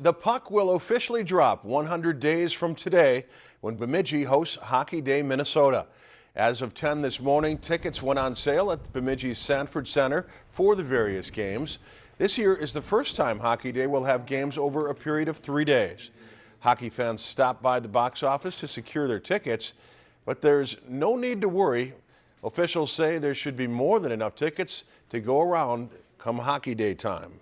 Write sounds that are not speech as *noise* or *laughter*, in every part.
The puck will officially drop 100 days from today when Bemidji hosts Hockey Day Minnesota. As of 10 this morning, tickets went on sale at Bemidji's Sanford Center for the various games. This year is the first time Hockey Day will have games over a period of three days. Hockey fans stop by the box office to secure their tickets, but there's no need to worry. Officials say there should be more than enough tickets to go around come Hockey Day time.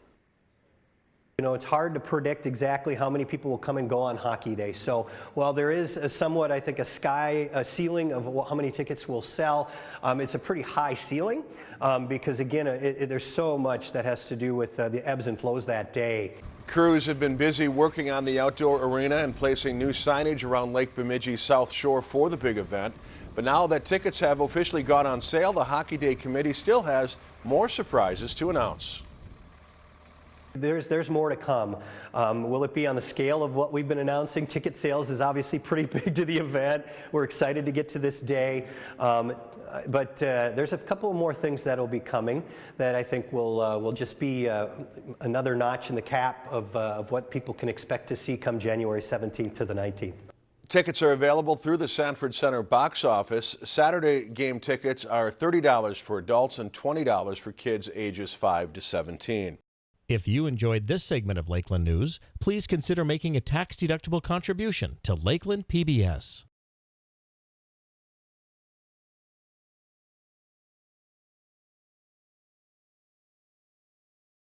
You know, it's hard to predict exactly how many people will come and go on Hockey Day. So while there is a somewhat, I think, a sky a ceiling of how many tickets will sell, um, it's a pretty high ceiling um, because, again, it, it, there's so much that has to do with uh, the ebbs and flows that day. Crews have been busy working on the outdoor arena and placing new signage around Lake Bemidji's South Shore for the big event. But now that tickets have officially gone on sale, the Hockey Day Committee still has more surprises to announce. There's, there's more to come. Um, will it be on the scale of what we've been announcing? Ticket sales is obviously *laughs* pretty big to the event. We're excited to get to this day. Um, but uh, there's a couple more things that will be coming that I think will, uh, will just be uh, another notch in the cap of, uh, of what people can expect to see come January 17th to the 19th. Tickets are available through the Sanford Center box office. Saturday game tickets are $30 for adults and $20 for kids ages 5 to 17. If you enjoyed this segment of Lakeland News, please consider making a tax-deductible contribution to Lakeland PBS.